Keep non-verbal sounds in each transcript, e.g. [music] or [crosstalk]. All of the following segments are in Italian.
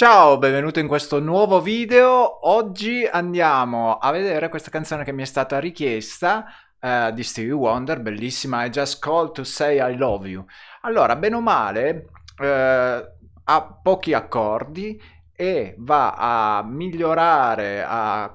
Ciao, benvenuto in questo nuovo video. Oggi andiamo a vedere questa canzone che mi è stata richiesta uh, di Stevie Wonder, bellissima, I Just Call to Say I Love You. Allora, bene o male, uh, ha pochi accordi e va a migliorare, a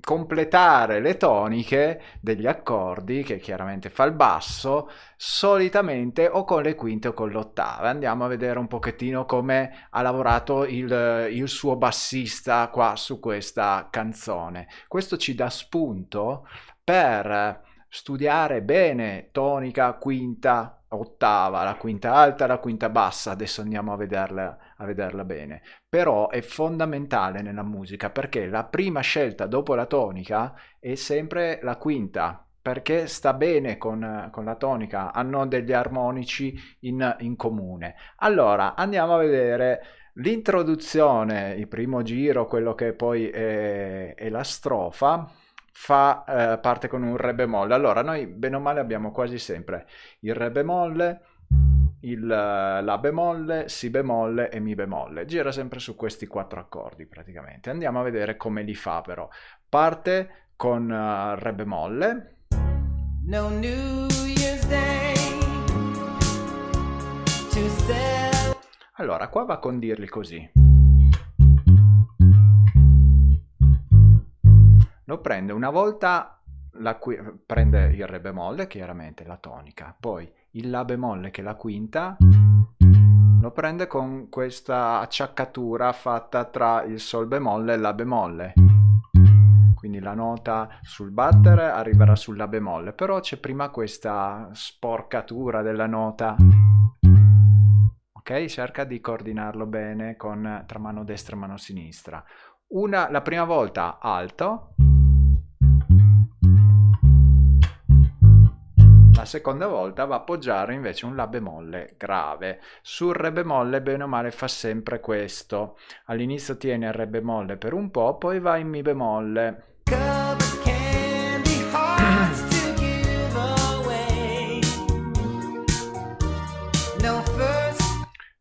completare le toniche degli accordi che chiaramente fa il basso solitamente o con le quinte o con l'ottava andiamo a vedere un pochettino come ha lavorato il, il suo bassista qua su questa canzone. Questo ci dà spunto per studiare bene tonica, quinta, ottava, la quinta alta, la quinta bassa, adesso andiamo a vederla, a vederla bene. Però è fondamentale nella musica perché la prima scelta dopo la tonica è sempre la quinta, perché sta bene con, con, la tonica, hanno degli armonici in, in comune. Allora, andiamo a vedere l'introduzione, il primo giro, quello che poi è, è la strofa fa eh, parte con un re bemolle. Allora, noi bene o male abbiamo quasi sempre il re bemolle, il la bemolle, si bemolle e mi bemolle. Gira sempre su questi quattro accordi praticamente. Andiamo a vedere come li fa però. Parte con uh, re bemolle. No New Year's Day Allora, qua va a condirli così. Lo prende una volta, la prende il re bemolle, chiaramente la tonica, poi il la bemolle che è la quinta, lo prende con questa acciaccatura fatta tra il sol bemolle e la bemolle. Quindi la nota sul battere arriverà sulla bemolle, però c'è prima questa sporcatura della nota. Ok? Cerca di coordinarlo bene con, tra mano destra e mano sinistra. Una, la prima volta alto, La seconda volta va a appoggiare invece un La bemolle grave. Sul Re bemolle bene o male fa sempre questo. All'inizio tiene il Re bemolle per un po', poi va in Mi bemolle.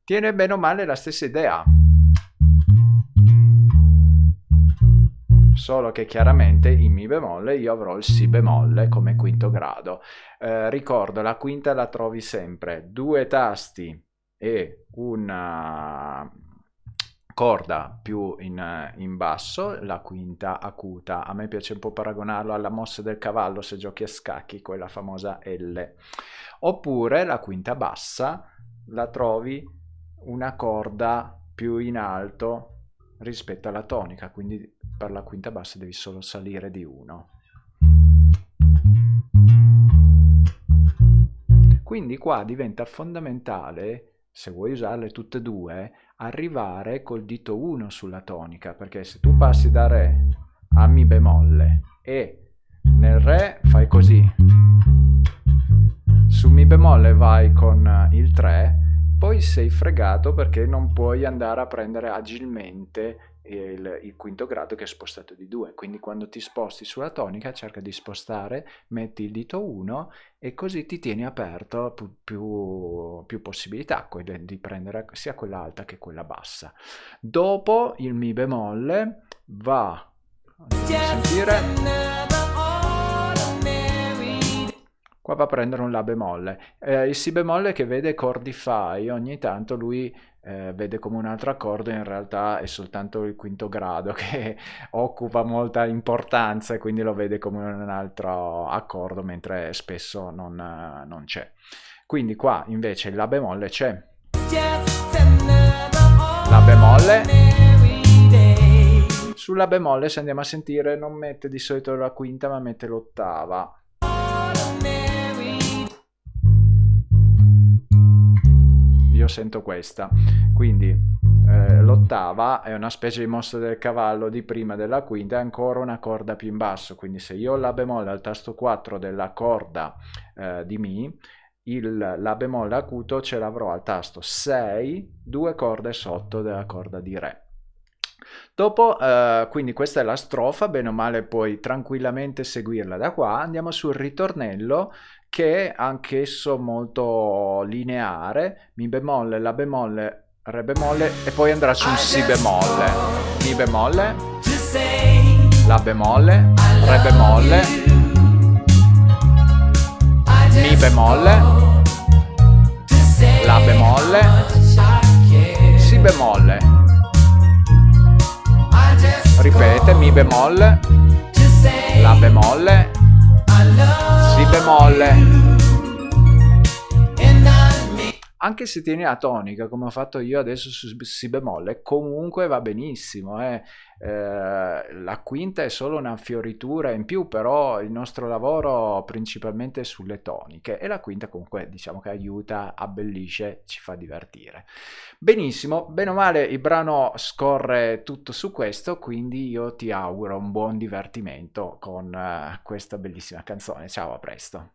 Tiene bene o male la stessa idea. Solo che chiaramente in Mi bemolle io avrò il Si bemolle come quinto grado. Eh, ricordo, la quinta la trovi sempre due tasti e una corda più in, in, basso, la quinta acuta. A me piace un po' paragonarlo alla mossa del cavallo se giochi a scacchi, quella famosa L. Oppure la quinta bassa la trovi una corda più in alto rispetto alla tonica, quindi per la quinta bassa devi solo salire di 1. Quindi qua diventa fondamentale, se vuoi usarle tutte e due, arrivare col dito 1 sulla tonica, perché se tu passi da Re a Mi bemolle e nel Re fai così, su Mi bemolle vai con il 3, sei fregato perché non puoi andare a prendere agilmente il, il, quinto grado che è spostato di 2 quindi quando ti sposti sulla tonica cerca di spostare metti il dito 1 e così ti tieni aperto più, più, più possibilità di prendere sia quella alta che quella bassa. Dopo il mi bemolle va a sentire qua va a prendere un La bemolle. Eh, il Si bemolle che vede accordi fai, ogni tanto lui eh, vede come un altro accordo, in realtà è soltanto il quinto grado [laughs] che occupa molta importanza e quindi lo vede come un altro accordo, mentre spesso non, non c'è. Quindi qua invece il La bemolle c'è. La bemolle sulla bemolle se andiamo a sentire non mette di solito la quinta ma mette l'ottava io sento questa. Quindi eh, l'ottava è una specie di mossa del cavallo di prima della quinta è ancora una corda più in basso. Quindi se io ho la bemolle al tasto 4 della corda eh, di mi il la bemolle acuto ce l'avrò al tasto 6 due corde sotto della corda di re Dopo, eh, quindi questa è la strofa, bene o male puoi tranquillamente seguirla da qua, andiamo sul ritornello che è anch'esso molto lineare, mi bemolle, la bemolle, Re bemolle e poi andrà su un Si bemolle. Mi bemolle. La bemolle. Re bemolle. Mi bemolle. Bemolle. La bemolle. Si bemolle anche se tieni la tonica come ho fatto io adesso su Si bemolle comunque va benissimo eh. Eh, la quinta è solo una fioritura in più però il nostro lavoro principalmente è sulle toniche e la quinta comunque diciamo che aiuta abbellisce ci fa divertire. Benissimo bene o male il brano scorre tutto su questo quindi io ti auguro un buon divertimento con uh, questa bellissima canzone. Ciao a presto